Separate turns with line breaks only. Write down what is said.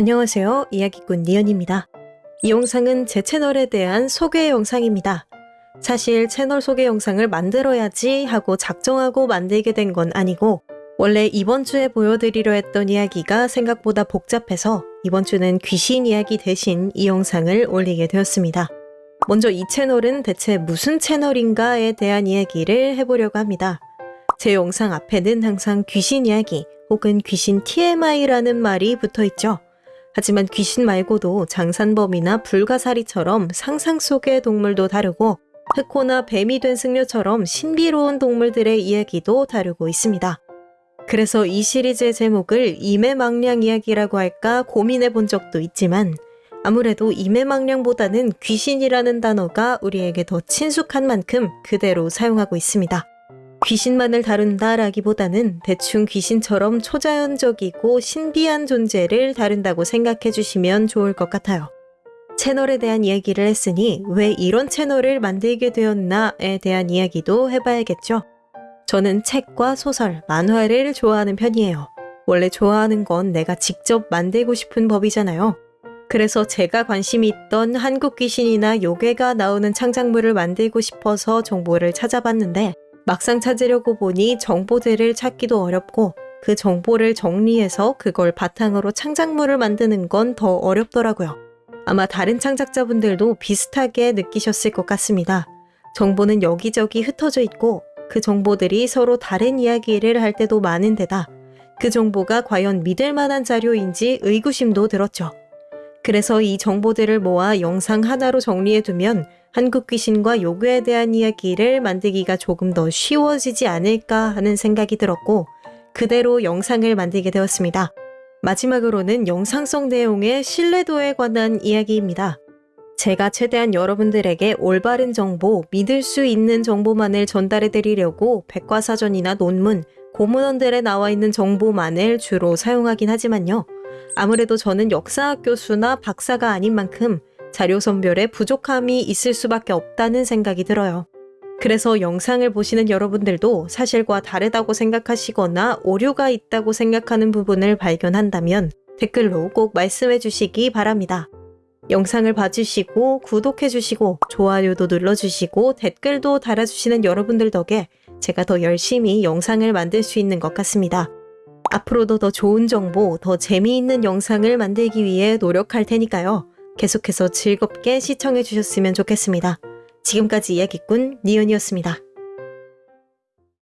안녕하세요. 이야기꾼 니연입니다. 이 영상은 제 채널에 대한 소개 영상입니다. 사실 채널 소개 영상을 만들어야지 하고 작정하고 만들게 된 건 아니고 원래 이번 주에 보여드리려 했던 이야기가 생각보다 복잡해서 이번 주는 귀신 이야기 대신 이 영상을 올리게 되었습니다. 먼저 이 채널은 대체 무슨 채널인가에 대한 이야기를 해보려고 합니다. 제 영상 앞에는 항상 귀신 이야기 혹은 귀신 TMI라는 말이 붙어 있죠. 하지만 귀신 말고도 장산범이나 불가사리처럼 상상 속의 동물도 다루고 흑호나 뱀이 된 승려처럼 신비로운 동물들의 이야기도 다루고 있습니다. 그래서 이 시리즈의 제목을 임해망량 이야기라고 할까 고민해 본 적도 있지만 아무래도 임해망량보다는 귀신이라는 단어가 우리에게 더 친숙한 만큼 그대로 사용하고 있습니다. 귀신만을 다룬다라기보다는 대충 귀신처럼 초자연적이고 신비한 존재를 다룬다고 생각해 주시면 좋을 것 같아요. 채널에 대한 이야기를 했으니 왜 이런 채널을 만들게 되었나에 대한 이야기도 해봐야겠죠. 저는 책과 소설, 만화를 좋아하는 편이에요. 원래 좋아하는 건 내가 직접 만들고 싶은 법이잖아요. 그래서 제가 관심이 있던 한국 귀신이나 요괴가 나오는 창작물을 만들고 싶어서 정보를 찾아봤는데 막상 찾으려고 보니 정보들을 찾기도 어렵고 그 정보를 정리해서 그걸 바탕으로 창작물을 만드는 건 더 어렵더라고요. 아마 다른 창작자분들도 비슷하게 느끼셨을 것 같습니다. 정보는 여기저기 흩어져 있고 그 정보들이 서로 다른 이야기를 할 때도 많은데다 그 정보가 과연 믿을 만한 자료인지 의구심도 들었죠. 그래서 이 정보들을 모아 영상 하나로 정리해두면 한국 귀신과 요괴에 대한 이야기를 만들기가 조금 더 쉬워지지 않을까 하는 생각이 들었고 그대로 영상을 만들게 되었습니다. 마지막으로는 영상성 내용의 신뢰도에 관한 이야기입니다. 제가 최대한 여러분들에게 올바른 정보, 믿을 수 있는 정보만을 전달해 드리려고 백과사전이나 논문, 고문원들에 나와 있는 정보만을 주로 사용하긴 하지만요. 아무래도 저는 역사학 교수나 박사가 아닌 만큼 자료 선별에 부족함이 있을 수밖에 없다는 생각이 들어요. 그래서 영상을 보시는 여러분들도 사실과 다르다고 생각하시거나 오류가 있다고 생각하는 부분을 발견한다면 댓글로 꼭 말씀해 주시기 바랍니다. 영상을 봐주시고 구독해 주시고 좋아요도 눌러주시고 댓글도 달아주시는 여러분들 덕에 제가 더 열심히 영상을 만들 수 있는 것 같습니다. 앞으로도 더 좋은 정보, 더 재미있는 영상을 만들기 위해 노력할 테니까요. 계속해서 즐겁게 시청해 주셨으면 좋겠습니다. 지금까지 이야기꾼 니은이었습니다.